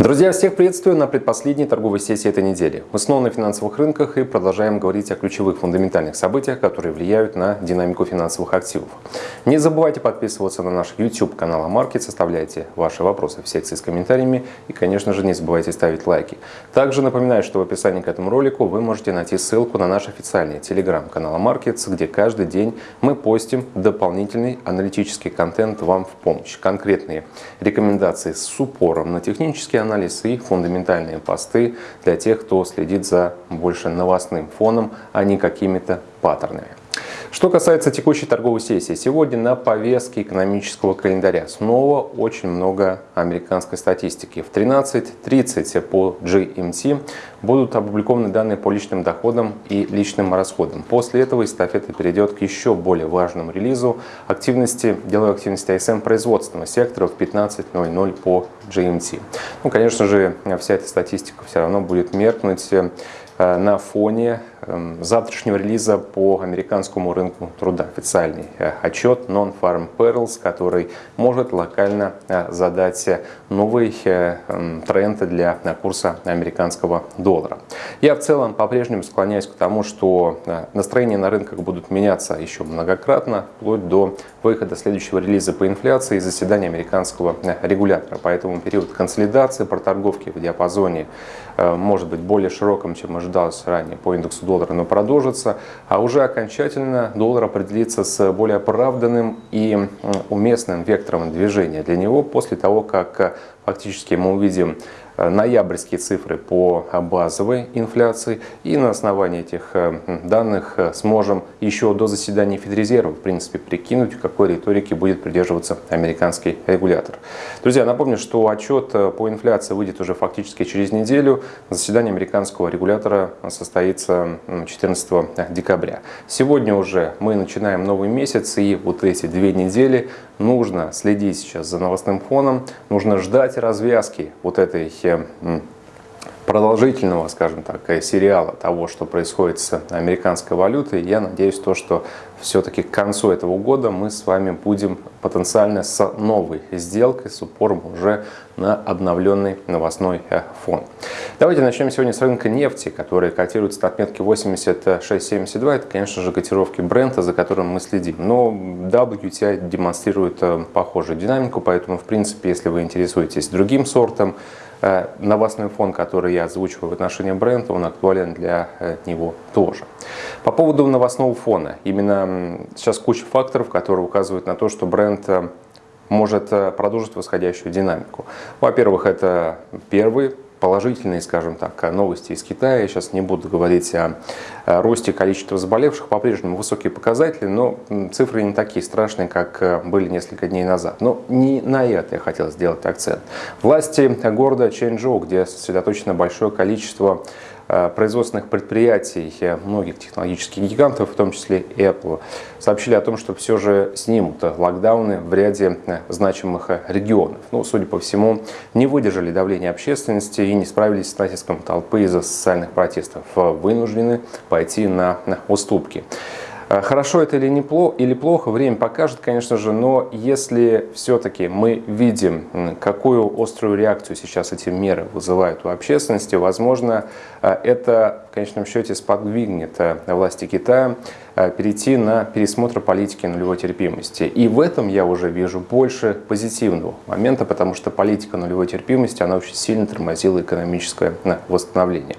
Друзья, всех приветствую на предпоследней торговой сессии этой недели. Мы снова на финансовых рынках и продолжаем говорить о ключевых фундаментальных событиях, которые влияют на динамику финансовых активов. Не забывайте подписываться на наш YouTube канал AMarkets, оставляйте ваши вопросы в секции с комментариями и, конечно же, не забывайте ставить лайки. Также напоминаю, что в описании к этому ролику вы можете найти ссылку на наш официальный телеграм-канал AMarkets, где каждый день мы постим дополнительный аналитический контент вам в помощь. Конкретные рекомендации с упором на технические анализ и фундаментальные посты для тех, кто следит за больше новостным фоном, а не какими-то паттернами. Что касается текущей торговой сессии, сегодня на повестке экономического календаря снова очень много американской статистики. В 13.30 по GMT будут опубликованы данные по личным доходам и личным расходам. После этого эстафета перейдет к еще более важному релизу активности, деловой активности ISM производственного сектора в 15.00 по GMT. Ну, конечно же, вся эта статистика все равно будет меркнуть э, на фоне Эм, завтрашнего релиза по американскому рынку труда. Официальный э, отчет Non-Farm Perils, который может локально э, задать новый э, эм, тренд для курса американского доллара. Я в целом по-прежнему склоняюсь к тому, что настроения на рынках будут меняться еще многократно, вплоть до выхода следующего релиза по инфляции и заседания американского регулятора. Поэтому период консолидации, проторговки в диапазоне может быть более широким, чем ожидалось ранее по индексу доллара, но продолжится, а уже окончательно доллар определится с более оправданным и уместным вектором движения для него после того, как фактически мы увидим Э, ноябрьские цифры по базовой инфляции. И на основании этих э, данных э, сможем еще до заседания Федрезерва, в принципе, прикинуть, какой риторики будет придерживаться американский регулятор. Друзья, напомню, что отчет по инфляции выйдет уже фактически через неделю. Заседание американского регулятора состоится 14 декабря. Сегодня уже мы начинаем новый месяц, и вот эти две недели нужно следить сейчас за новостным фоном, нужно ждать развязки вот этой продолжительного, скажем так, э, сериала того, что происходит с американской валютой, я надеюсь, то, что все-таки к концу этого года мы с вами будем потенциально с новой сделкой, с упором уже на обновленный новостной э, фон. Давайте начнем сегодня с рынка нефти, который котируется на отметке 86.72. Это, конечно же, котировки бренда, за которым мы следим. Но WTI демонстрирует э, похожую динамику, поэтому, в принципе, если вы интересуетесь другим сортом, новостной фон, который я озвучиваю в отношении бренда, он актуален для э, него тоже. По поводу новостного фона. Именно сейчас куча факторов, которые указывают на то, что бренд э, может продолжить восходящую динамику. Во-первых, это первый положительные, скажем так, новости из Китая. Сейчас не буду говорить о росте количества заболевших. По-прежнему высокие показатели, но цифры не такие страшные, как э, были несколько дней назад. Но не на это я хотел сделать акцент. Власти города Чэньчжоу, где сосредоточено большое количество производственных предприятий э, многих технологических гигантов, в том числе Apple, сообщили о том, что все же снимут локдауны в ряде э, значимых регионов. Ну, судя по всему, не выдержали давления общественности и не справились с натиском толпы из-за социальных протестов, вынуждены пойти на уступки. А хорошо это или, не плохо, или плохо, время покажет, конечно же, но если все-таки мы видим, какую острую реакцию сейчас эти меры вызывают у общественности, возможно, а, это в конечном счете сподвигнет а, власти Китая перейти на пересмотр политики нулевой терпимости. И в этом я уже вижу больше позитивного момента, потому что политика нулевой терпимости, она очень сильно тормозила экономическое восстановление.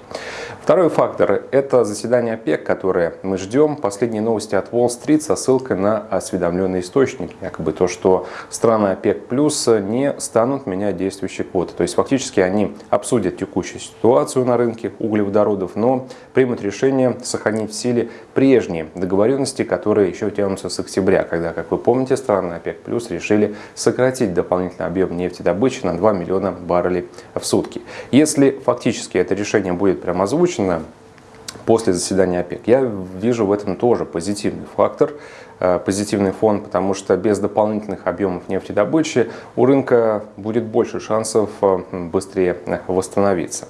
Второй фактор – это заседание ОПЕК, которое мы ждем. Последние новости от Уолл-стрит со ссылкой на осведомленный источник. Якобы то, что страны ОПЕК плюс не станут менять действующие квоты. То есть фактически они обсудят текущую ситуацию на рынке углеводородов, но примут решение сохранить в силе прежние договоренности, которые еще тянутся с октября, когда, как вы помните, страны ОПЕК плюс решили сократить дополнительный объем нефтедобычи на 2 миллиона баррелей в сутки. Если фактически это решение будет прямо озвучено, озвучено после заседания ОПЕК, я вижу в этом тоже позитивный фактор, э, позитивный фон, потому что без дополнительных объемов нефтедобычи у рынка будет больше шансов э, быстрее восстановиться.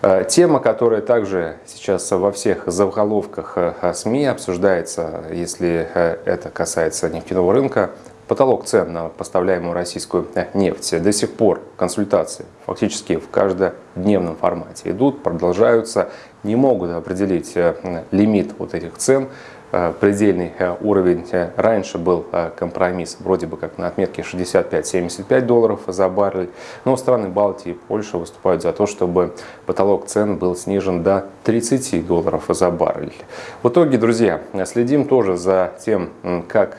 Э, тема, которая также сейчас во всех заголовках СМИ обсуждается, если это касается нефтяного рынка, потолок цен на поставляемую российскую нефть. До сих пор консультации фактически в каждодневном формате идут, продолжаются, не могут определить лимит вот этих цен. Э, предельный э, уровень э, раньше был компромисс вроде бы как на отметке 65-75 долларов за баррель, но страны Балтии и Польша выступают за то, чтобы потолок цен был снижен до 30 долларов за баррель. В итоге, друзья, следим тоже за тем, как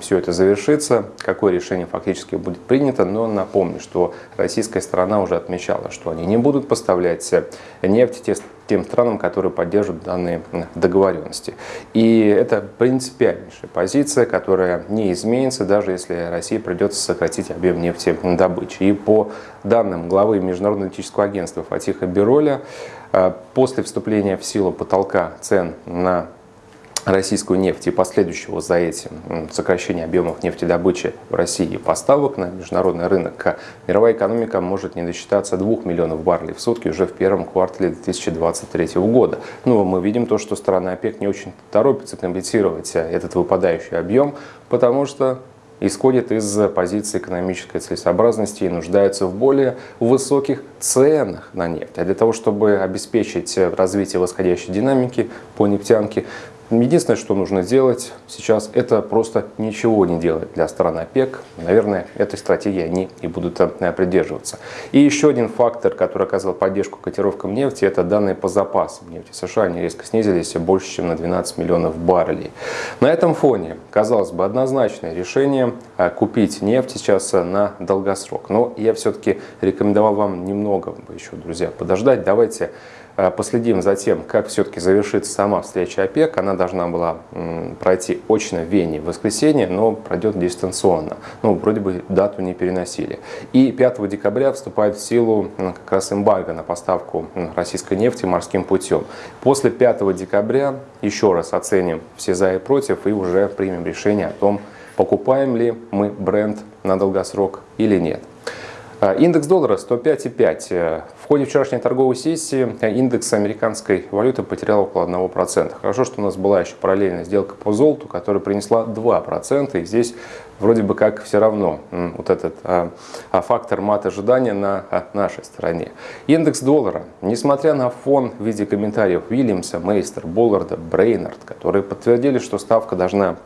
все это завершится, какое решение фактически будет принято. Но напомню, что российская сторона уже отмечала, что они не будут поставлять нефть тем странам, которые поддерживают данные договоренности. И это принципиальнейшая позиция, которая не изменится, даже если России придется сократить объем нефтедобычи. И по данным главы Международного этического агентства Фатиха Бироля, э, после вступления в силу потолка цен на российскую нефть и последующего за этим сокращения объемов нефтедобычи в России и поставок на международный рынок, мировая экономика может не досчитаться 2 миллионов баррелей в сутки уже в первом квартале 2023 года. Ну, мы видим то, что страны ОПЕК не очень торопятся компенсировать этот выпадающий объем, потому что исходит из позиции экономической целесообразности и нуждаются в более высоких ценах на нефть. А для того, чтобы обеспечить развитие восходящей динамики по нефтянке, Единственное, что нужно сделать сейчас, это просто ничего не делать для стран ОПЕК. Наверное, этой стратегии они и будут э, придерживаться. И еще один фактор, который оказал поддержку котировкам нефти, это данные по запасам нефти. США они резко снизились больше, чем на 12 миллионов баррелей. На этом фоне, казалось бы, однозначное решение э, купить нефть сейчас э, на долгосрок. Но я все-таки рекомендовал вам немного еще, друзья, подождать. Давайте последим за тем, как все-таки завершится сама встреча ОПЕК. Она должна была пройти очно в Вене в воскресенье, но пройдет дистанционно. Ну, вроде бы дату не переносили. И 5 декабря вступает в силу как раз эмбарго на поставку российской нефти морским путем. После 5 декабря еще раз оценим все за и против и уже примем решение о том, покупаем ли мы бренд на долгосрок или нет. Э, индекс доллара 105,5. Э, в ходе вчерашней торговой сессии э, индекс американской валюты потерял около 1%. Хорошо, что у нас была еще параллельная сделка по золоту, которая принесла 2%. И здесь вроде бы как все равно вот этот а, фактор мат ожидания на нашей стороне. Индекс доллара, несмотря на фон в виде комментариев Уильямса, Мейстер, Болларда, Брейнард, которые подтвердили, что ставка должна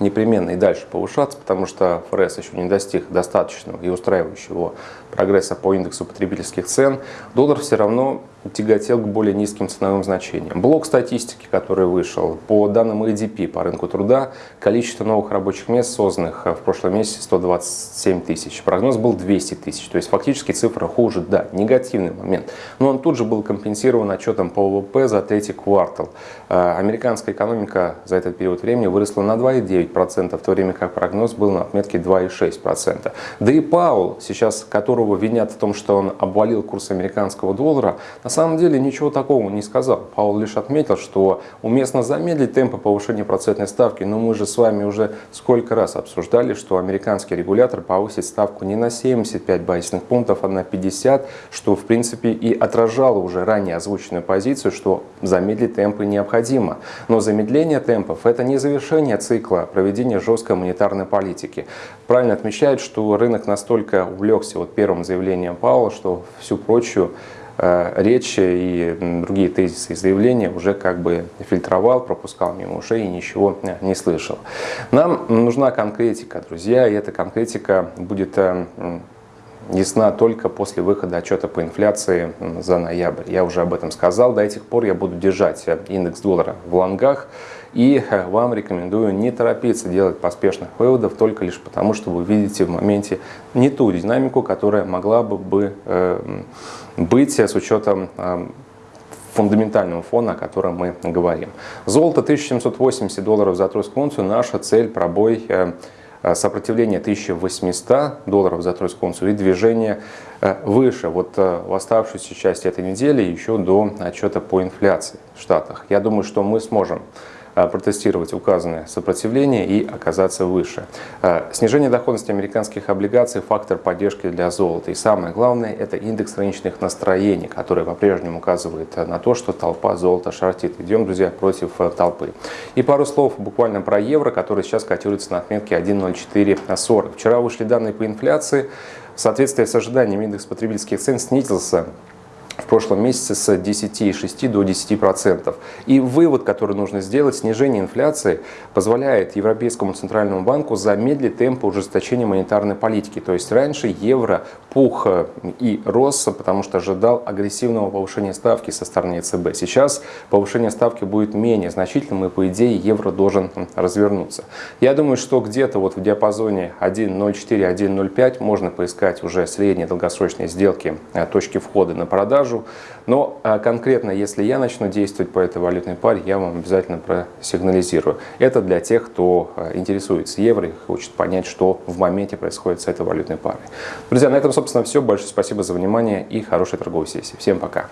непременно и дальше повышаться, потому что ФРС еще не достиг достаточного и устраивающего прогресса по индексу потребительских цен, доллар все равно тяготел к более низким ценовым значениям. Блок статистики, который вышел, по данным ADP по рынку труда, количество новых рабочих мест, созданных в прошлом месяце 127 тысяч. Прогноз был 200 тысяч, то есть фактически цифра хуже, да, негативный момент. Но он тут же был компенсирован отчетом по ВВП за третий квартал. Э, американская экономика за этот период времени выросла на 2,9%, в то время как прогноз был на отметке 2,6%. Да и Паул, сейчас которого винят в том, что он обвалил курс американского доллара, на самом деле ничего такого не сказал. Паул лишь отметил, что уместно замедлить темпы повышения процентной ставки, но мы же с вами уже сколько раз обсуждали, что американский регулятор повысит ставку не на 75 базисных пунктов, а на 50, что в принципе и отражало уже ранее озвученную позицию, что замедлить темпы необходимо. Но замедление темпов это не завершение цикла проведения жесткой монетарной политики. Правильно отмечает, что рынок настолько увлекся вот первым заявлением Паула, что всю прочую Э, речь и другие тезисы и заявления уже как бы фильтровал, пропускал мимо ушей и ничего э, не слышал. Нам нужна конкретика, друзья, и эта конкретика будет э, ясна только после выхода отчета по инфляции за ноябрь. Я уже об этом сказал. До этих пор я буду держать индекс доллара в лонгах. И вам рекомендую не торопиться делать поспешных выводов только лишь потому, что вы видите в моменте не ту динамику, которая могла бы, бы быть с учетом э, фундаментального фона, о котором мы говорим. Золото 1780 долларов за тройскую унцию. Наша цель пробой э, э, сопротивление 1800 долларов за тройскую унцию и движение выше. Вот в оставшуюся часть этой недели еще до отчета по инфляции в Штатах. Я думаю, что мы сможем протестировать указанное сопротивление и оказаться выше. Снижение доходности американских облигаций – фактор поддержки для золота. И самое главное – это индекс рыночных настроений, который по-прежнему указывает на то, что толпа золота шортит. Идем, друзья, против толпы. И пару слов буквально про евро, который сейчас котируется на отметке 1.0440. Вчера вышли данные по инфляции. В соответствии с ожиданиями индекс потребительских цен снизился в прошлом месяце с 10,6 до 10%. И вывод, который нужно сделать, снижение инфляции позволяет Европейскому центральному банку замедлить темпы ужесточения монетарной политики. То есть раньше евро пух э, и рос, потому что ожидал агрессивного повышения ставки со стороны ЕЦБ. Сейчас повышение ставки будет менее значительным, и по идее евро должен развернуться. Я думаю, что где-то вот в диапазоне 1.04-1.05 можно поискать уже средние долгосрочные сделки, э, точки входа на продажу продажу. Но а, конкретно, если я начну действовать по этой валютной паре, я вам обязательно просигнализирую. Это для тех, кто а, интересуется евро и хочет понять, что в моменте происходит с этой валютной парой. Друзья, на этом, собственно, все. Большое спасибо за внимание и хорошей торговой сессии. Всем пока!